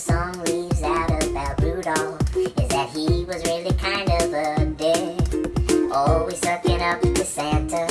song leaves out about Rudolph is that he was really kind of a dick. Always sucking up to Santa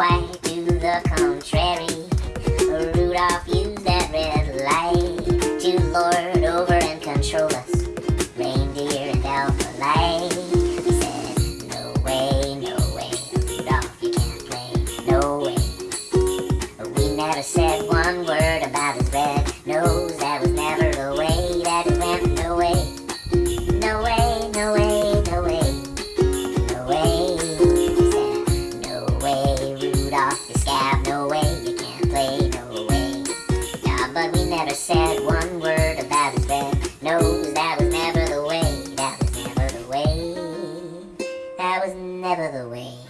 quite do the contrary. Rudolph used that red light to lord over and control us. Reindeer and elf alike. We said, no way, no way, Rudolph you can't play, no way. But we never said one word. never said one word about his bed. Knows that was never the way. That was never the way. That was never the way.